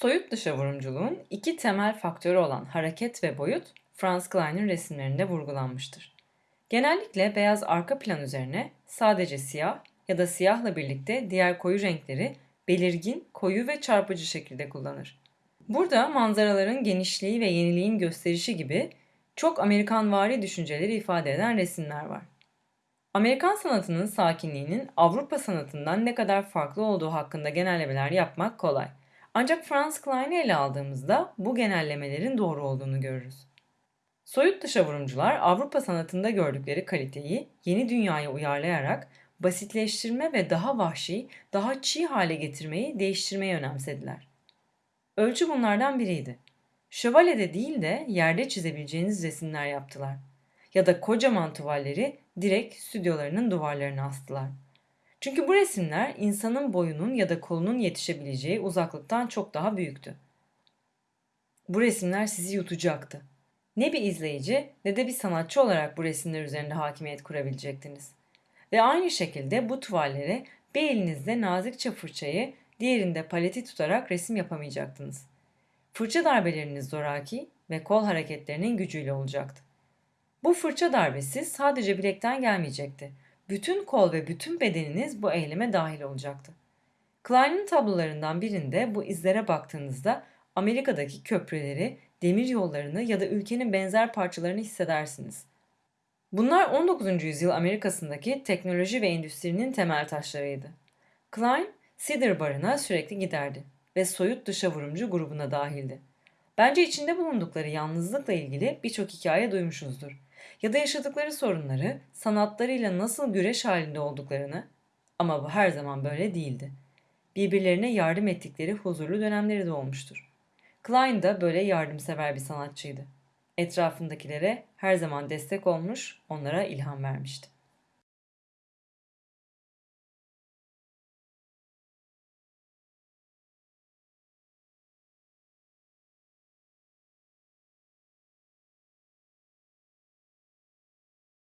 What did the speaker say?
Soyut dışavurumculuğun iki temel faktörü olan hareket ve boyut Franz Klein'in resimlerinde vurgulanmıştır. Genellikle beyaz arka plan üzerine sadece siyah ya da siyahla birlikte diğer koyu renkleri belirgin, koyu ve çarpıcı şekilde kullanır. Burada manzaraların genişliği ve yeniliğin gösterişi gibi çok Amerikanvari düşünceleri ifade eden resimler var. Amerikan sanatının sakinliğinin Avrupa sanatından ne kadar farklı olduğu hakkında genellemeler yapmak kolay. Ancak Franz Klein'i ele aldığımızda bu genellemelerin doğru olduğunu görürüz. Soyut dışavurumcular Avrupa sanatında gördükleri kaliteyi yeni dünyaya uyarlayarak basitleştirme ve daha vahşi, daha çiğ hale getirmeyi, değiştirmeyi önemsediler. Ölçü bunlardan biriydi. Şövalyede değil de yerde çizebileceğiniz resimler yaptılar. Ya da kocaman tuvalleri direkt stüdyolarının duvarlarına astılar. Çünkü bu resimler insanın boyunun ya da kolunun yetişebileceği uzaklıktan çok daha büyüktü. Bu resimler sizi yutacaktı. Ne bir izleyici ne de bir sanatçı olarak bu resimler üzerinde hakimiyet kurabilecektiniz. Ve aynı şekilde bu tuvallere bir elinizde nazikçe fırçayı, diğerinde paleti tutarak resim yapamayacaktınız. Fırça darbeleriniz zoraki ve kol hareketlerinin gücüyle olacaktı. Bu fırça darbesi sadece bilekten gelmeyecekti. Bütün kol ve bütün bedeniniz bu eyleme dahil olacaktı. Klein'in tablolarından birinde bu izlere baktığınızda Amerika'daki köprüleri, demir yollarını ya da ülkenin benzer parçalarını hissedersiniz. Bunlar 19. yüzyıl Amerika'sındaki teknoloji ve endüstrinin temel taşlarıydı. Klein, Cedar Barı'na sürekli giderdi ve soyut dışavurumcu grubuna dahildi. Bence içinde bulundukları yalnızlıkla ilgili birçok hikaye duymuşuzdur. Ya da yaşadıkları sorunları, sanatlarıyla nasıl güreş halinde olduklarını ama bu her zaman böyle değildi. Birbirlerine yardım ettikleri huzurlu dönemleri de olmuştur. Klein de böyle yardımsever bir sanatçıydı. Etrafındakilere her zaman destek olmuş, onlara ilham vermişti.